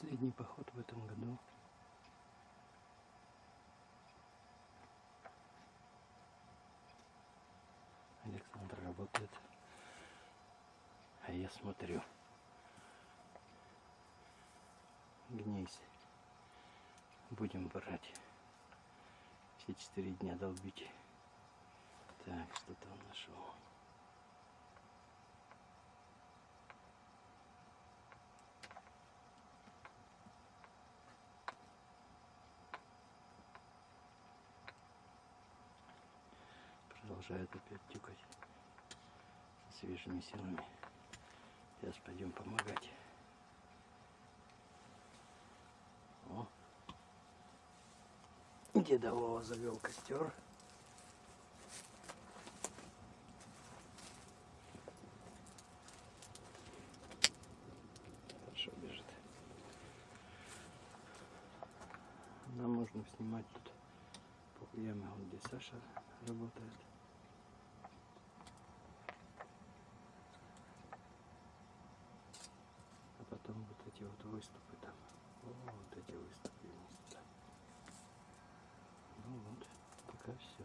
Последний поход в этом году. Александр работает. А я смотрю. Гнейс. Будем брать. Все четыре дня долбить. Так, что-то нашел. Продолжает опять тюкать свежими силами. Сейчас пойдем помогать. О. Деда Вова завел костер. Хорошо бежит. Нам можно снимать тут ямы, вот где Саша работает. А потом вот эти вот выступы там. О, вот эти выступы туда. Ну вот, пока все.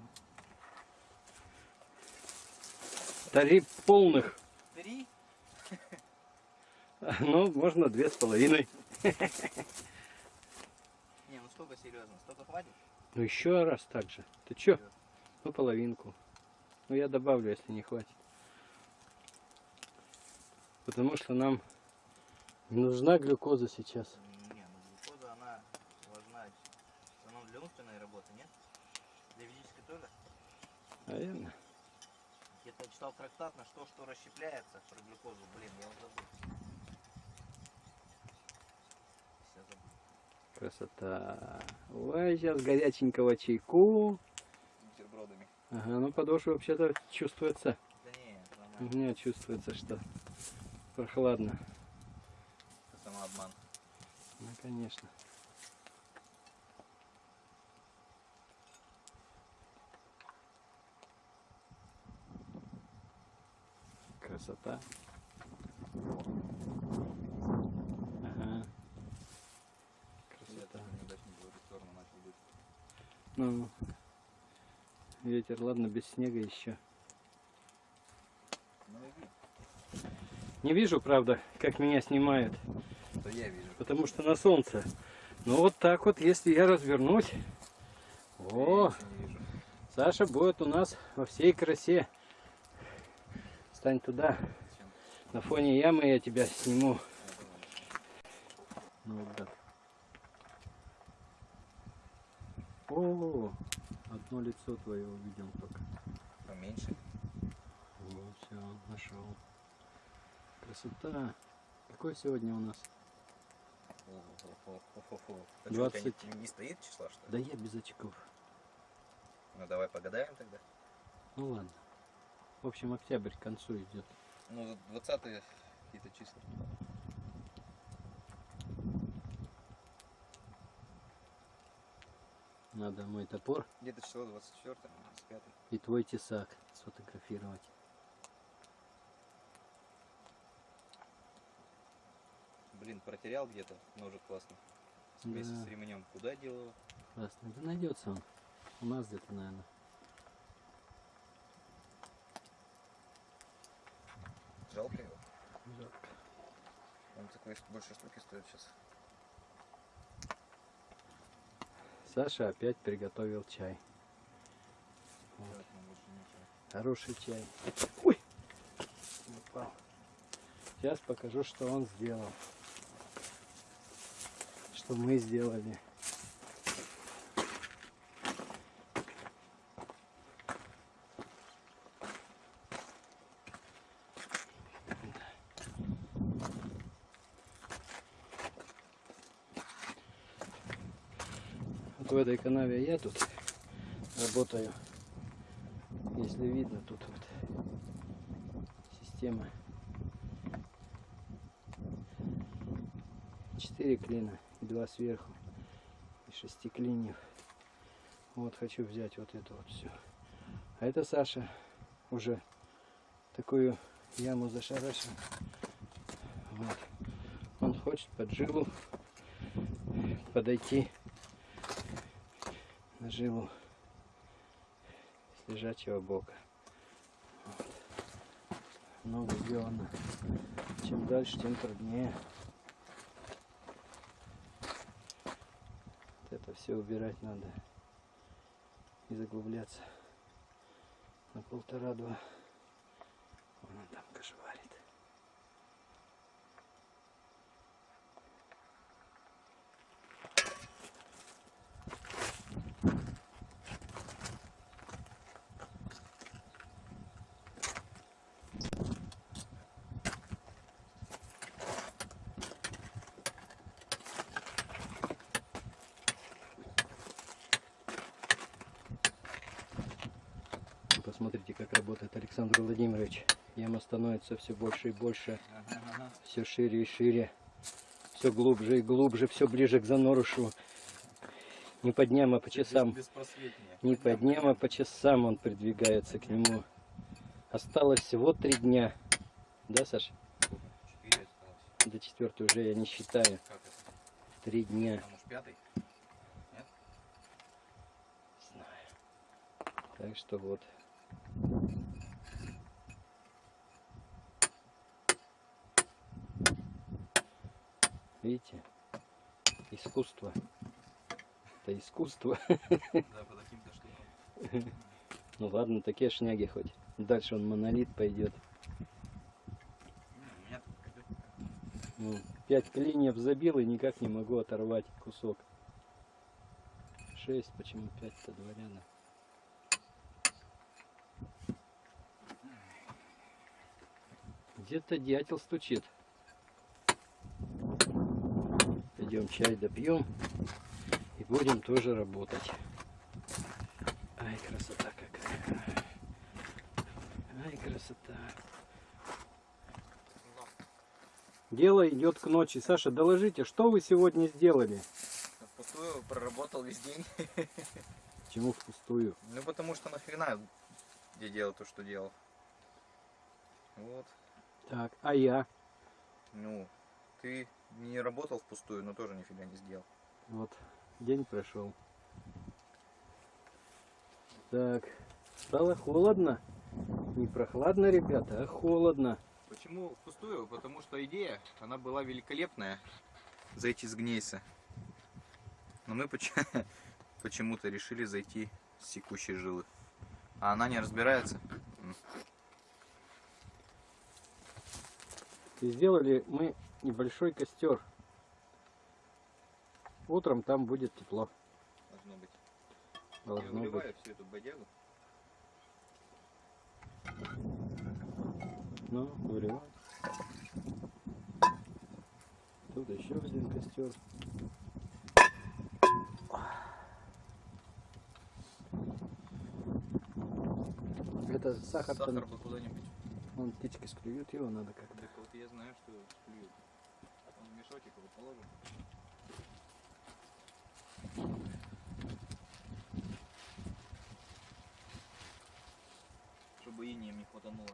Три полных. Три? Ну, можно две с половиной. Не, ну столько серьезно, столько хватит? Ну еще раз так же. Ты чё? Ну половинку. Ну я добавлю, если не хватит. Потому что нам не нужна глюкоза сейчас. Не, ну глюкоза, она важна в основном для умственной работы, нет? Для физической тоже? Наверное. Где-то читал трактат, на что что расщепляется про глюкозу. Блин, я вот забыл. Красота. Ой, сейчас горяченького чайку. Бутербродами. Ага, ну подошва вообще-то чувствуется. Да не, У меня чувствуется, что прохладно. Конечно. Красота. Ага. Красота. Ну, ветер, ладно, без снега еще. Ну. Не вижу, правда, как меня снимают, То я вижу. потому что на солнце. Но вот так вот, если я развернусь, о. Саша будет у нас во всей красе. Стань туда, на фоне ямы я тебя сниму. Ну вот так. О, одно лицо твое увидел только. Поменьше. Вот, все, нашел. Красота. Какой сегодня у нас? О-хо-хо-хо-хо. А что, у тебя 20. Не, не стоит числа, что ли? Да я без очков. Ну давай погадаем тогда. Ну ладно. В общем, октябрь к концу идет. Ну, 20 какие-то числа. Надо мой топор Где-то число 24, 25. и твой тесак сфотографировать. Блин, протерял где-то ножик классно. Вместе Да. с ремнем. Куда делал? его? Классно. Да найдется он. У нас где-то, наверное. Жалко его. Жалко. Он такой больше штуки стоит сейчас. Саша опять приготовил чай. Вот. Хороший чай. Ой! Упал. Сейчас покажу, что он сделал. Что мы сделали. Вот в этой канаве я тут работаю. Если видно, тут вот система. Четыре клина два сверху. И шести. Вот хочу взять вот это вот все. А это Саша уже такую яму зашарашил. Вот. Он хочет под жилу подойти на жилу с лежачего бока. Вот. Много сделано. Чем дальше, тем труднее. Вот это все убирать надо и заглубляться на полтора-два. Вон он там кошеварит. Посмотрите, как работает Александр Владимирович. Яма становится все больше и больше, Ага, ага. все шире и шире, все глубже и глубже, все ближе к занорышу. Не по дням, а по часам. Не по дням, а по часам он придвигается к нему. Осталось всего три дня. Да, Саш? До четвертой уже я не считаю. Три дня. Знаю. Так что вот. Видите? Искусство. Это искусство. Да, по таким-то штукам. Ну ладно, такие шняги хоть. Дальше он монолит пойдет. Не, у меня тут пойдет. Ну, пять клиньев забил и никак не могу оторвать кусок. Шесть, почему пять-то два ряда? Где-то дятел стучит. Пойдем чай допьем и будем тоже работать. Ай, красота какая. Ай, красота. Дело идет к ночи. Саша, доложите, что вы сегодня сделали? Впустую проработал весь день. Чему впустую? Ну потому что нахрена я делал то, что делал. Вот. Так, а я? Ну, ты не работал впустую, но тоже нифига не сделал. Вот, день прошел. Так, стало холодно. Не прохладно, ребята, а холодно. Почему впустую? Потому что идея, она была великолепная. Зайти с гнейса. Но мы поч- почему-то решили зайти с секущей жилы. А она не разбирается. И сделали мы небольшой костер. Утром там будет тепло. Должно быть. Я Должно быть. выливаю всю эту бодягу. Ну, выливай. Тут еще один костер. Это сахар, Сахар бы куда-нибудь. Вон птички склюют, его надо как-то. Так вот я знаю, что клюют. Он положим. Чтобы инеем не хватануло.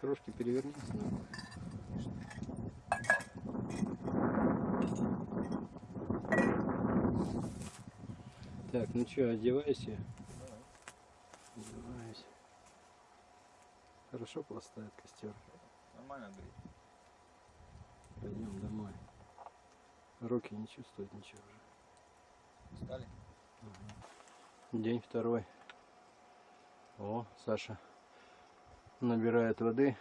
Трошки перевернись Так, ну что, одевайся. Одеваюсь. Хорошо пластает костер. Нормально говорит. Пойдем домой. Руки не чувствуют ничего уже. Устали? День второй. О, Саша набирает воды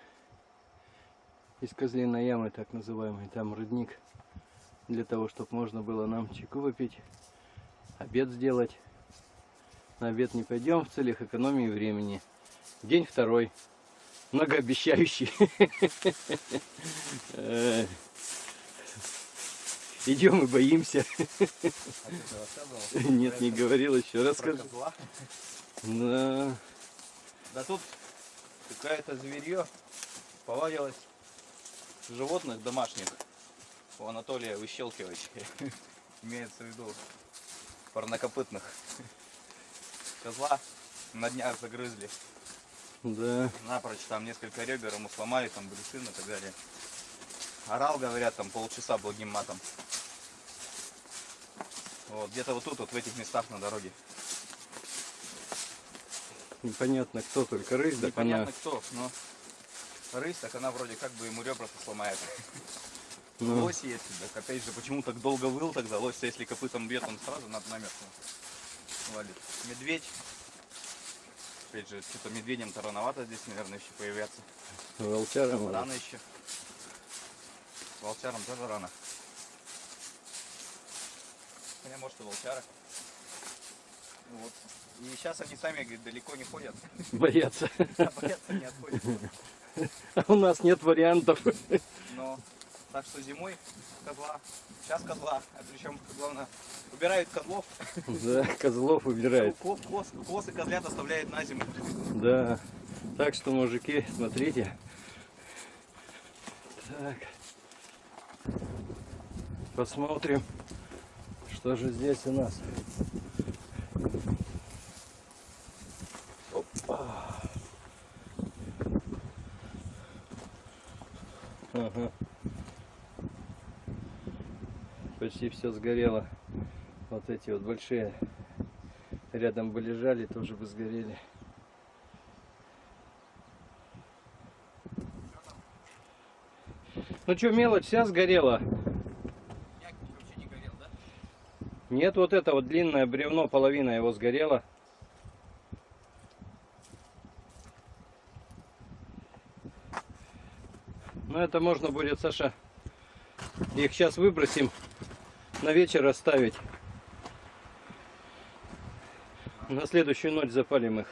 из козлиной ямы, так называемой. Там родник для того, чтобы можно было нам чайку выпить, обед сделать. На обед не пойдем в целях экономии времени. День второй. Многообещающий. Э, Идем и боимся. Нет, не говорил еще. Расскажи. Да. Да тут какое-то зверье повадилось животных домашних у Анатолия Выщелкивача. Имеется в виду парнокопытных. Козла на днях загрызли. Да. Напрочь там несколько ребер ему сломали, там брюшины и так далее. Орал, говорят, там полчаса благим матом. Вот, где-то вот тут, вот в этих местах на дороге. Непонятно кто, только рысь, она... Непонятно кто, но рысь, так она вроде как бы ему ребра сломает. Ну, Лось есть, так опять же, почему так долго выл тогда? Лось, если копытом бьет, он сразу над намертво валит. Медведь. Опять же, что-то медведям-то рановато здесь, наверное, еще появляться. волчара может. Рано еще. Волчарам тоже рано. Хотя, может, и волчара. Вот. И сейчас они сами, говорит, далеко не ходят. Боятся. Боятся, не отходят. А у нас нет вариантов. Так что зимой козла, сейчас козла, а причем главное убирают козлов, Да, козлов убирает. ко- коз, коз и козлят оставляют на зиму. Да. Так что, мужики, смотрите. Так. Посмотрим, что же здесь у нас. Опа. Ага. Почти все сгорело. Вот эти вот большие рядом бы лежали, тоже бы сгорели. Ну что, мелочь вся сгорела? Нет, вот это вот длинное бревно, половина его сгорела. Ну это можно будет, Саша, их сейчас выбросим, на вечер оставить. На следующую ночь запалим их.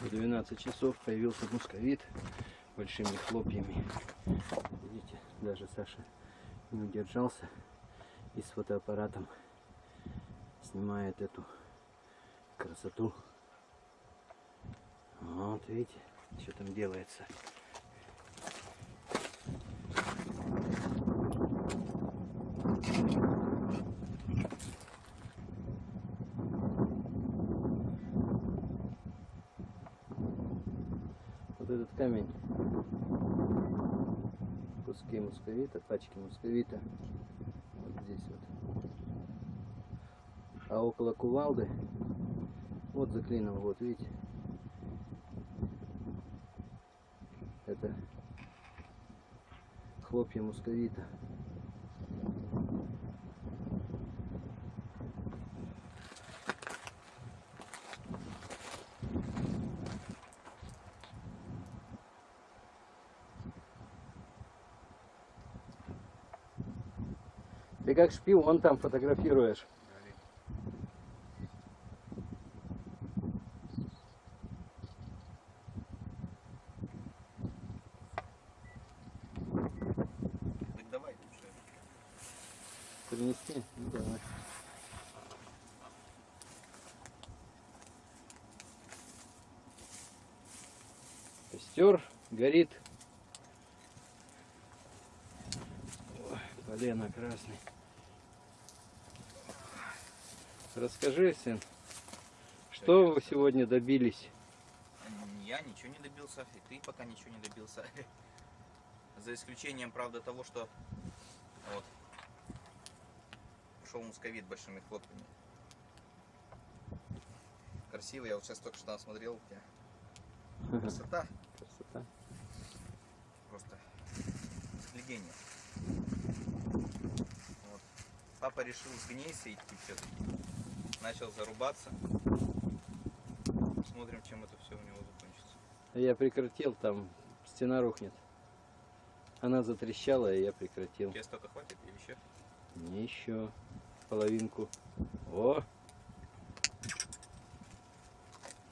В 12 часов появился мусковит большими хлопьями. Видите, даже Саша не удержался и с фотоаппаратом снимает эту красоту. Вот видите, что там делается. Вот этот камень куски мусковита, пачки мусковита. Вот здесь вот. А около кувалды, вот за клином, вот видите, это хлопья мусковита. Ты как шпион там фотографируешь. Принести? Ну, давай. Костер горит. Ой, полено красный. Расскажи, сын, что вы сегодня добились? Я ничего не добился, и ты пока ничего не добился. За исключением, правда, того, что вот пошел мусковит большими хлопками. Красиво, я вот сейчас только что там смотрел, красота, Красота. просто взглядение. Вот. Папа решил с гнейса идти все-таки. Начал зарубаться. Посмотрим, чем это все у него закончится. Я прекратил, там стена рухнет. Она затрещала, и я прекратил. Тебе столько хватит или еще? Не еще половинку. О!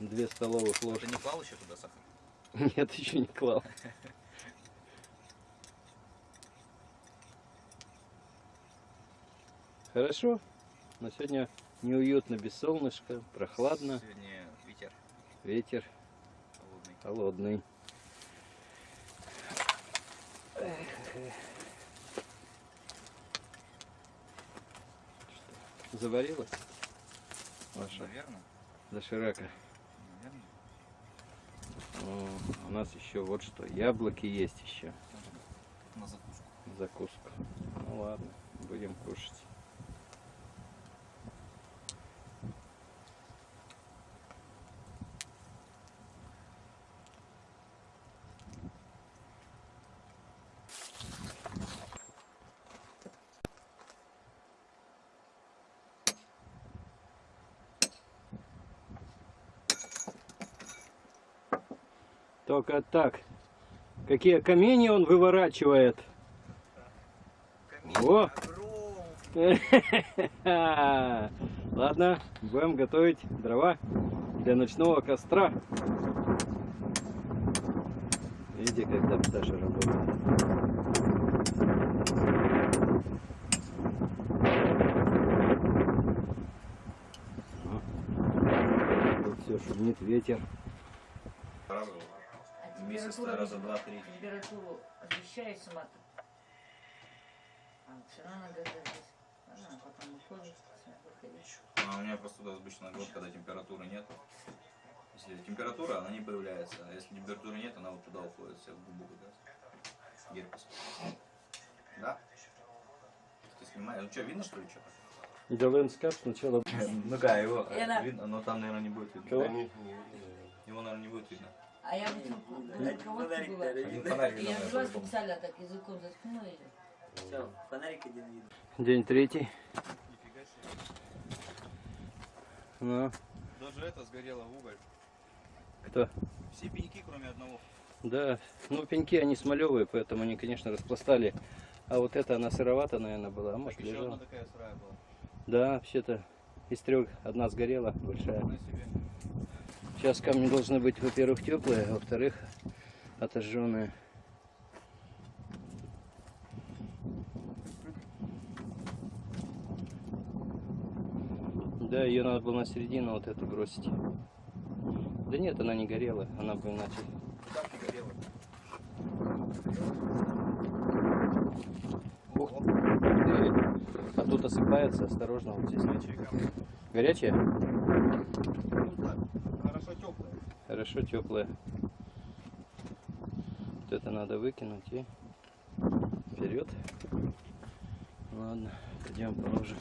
Две столовых ложки. Ты не клал еще туда сахар? Нет, еще не клал. Хорошо. Но сегодня неуютно без солнышка, прохладно, Сегодня ветер ветер холодный. холодный. заварилась? Ваша Наверное. доширака. Наверное. О, у нас еще вот что, яблоки есть еще. На закуску. закуску. Ну ладно, будем кушать. Только так. Какие камни он выворачивает. О! Ладно, будем готовить дрова для ночного костра. Видите, как там Саша работает. Тут все шумит ветер. Месяц температура раза не- два-три. Температуру освещает сама А все равно надо здесь. Ага, потом уходит. А у меня просто туда обычно год, когда температуры нет. Если температура, она не появляется. А если температуры нет, она вот туда уходит, вся в губу как раз. Герпес. Да? Ты снимаешь? Ну что, видно что ли что? Да лендскап сначала. Ну-ка, его видно, но там, наверное, не будет видно. Его, наверное, не будет видно. А я вот на кроватке была. Я взяла специально так языком заткнула ее. Все, фонарик один видно. День третий. Ну, Даже это сгорело в уголь. кто? Все пеньки, кроме одного. Да, ну пеньки они смолевые, поэтому они, конечно, распластали. А вот эта она сыровата, наверное, была, а может Еще лежала. одна такая сырая была. Да, вообще-то из трех одна сгорела, большая. Сейчас камни должны быть, во-первых, теплые, а во-вторых, отожженные. Да, ее надо было на середину вот эту бросить. Да нет, она не горела, она бы иначе. А тут осыпается, осторожно, вот здесь. Горячие камни. Горячая? Ну так, хорошо теплая. Хорошо, теплая. Вот это надо выкинуть и вперед. Ладно, пойдем положим.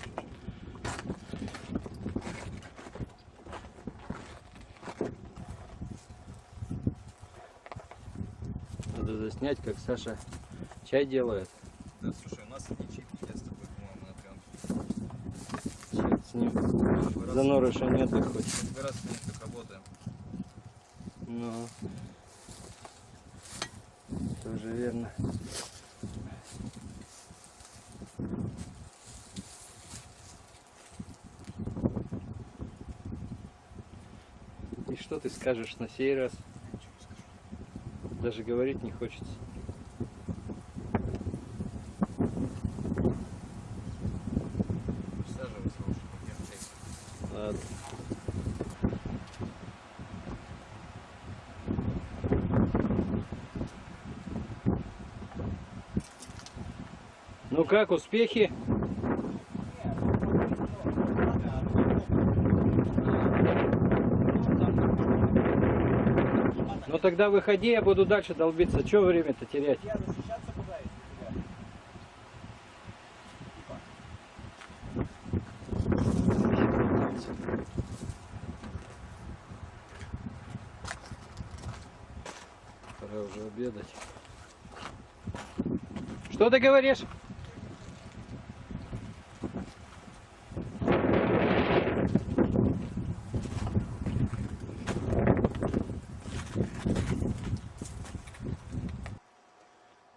Надо заснять, как Саша чай делает. Да, слушай, у нас эти чипки я с тобой, по-моему, на пленке. Черт с ним. Занорыша нет, хоть. Раз с ним так работаем. Ну, тоже верно. И что ты скажешь на сей раз? Даже говорить не хочется. Ладно. Как, успехи? Ну тогда выходи, я буду дальше долбиться. Че время-то терять? Пора уже обедать. Что ты говоришь?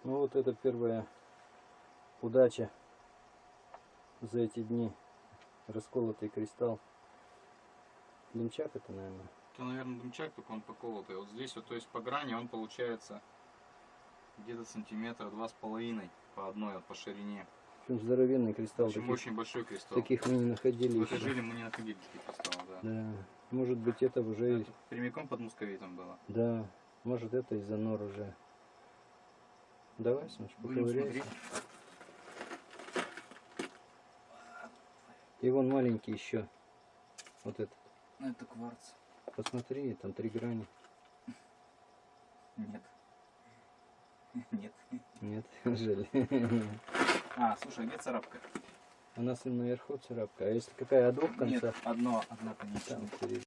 Ну вот это первая удача за эти дни. Расколотый кристалл. Дымчак это, наверное. Это, наверное, дымчак, только он поколотый. Вот здесь вот, то есть по грани он получается где-то сантиметра два с половиной по одной, вот по ширине. Очень здоровенный кристалл. Очень, Таких, очень большой кристалл. таких мы не находили В этой жиле мы не находили таких кристаллов, да. Да. Может быть это уже... Это прямиком под мусковитом было. Да. Может это из-за нор уже. Давай, Саныч, поковыряйся. И вон маленький еще. Вот этот. Ну, это кварц. Посмотри, там три грани. Нет. Нет. Нет, жаль. А, слушай, где царапка? У нас наверху царапка. А если какая о двух Нет, концах? одно, одно, конечно. Там впереди.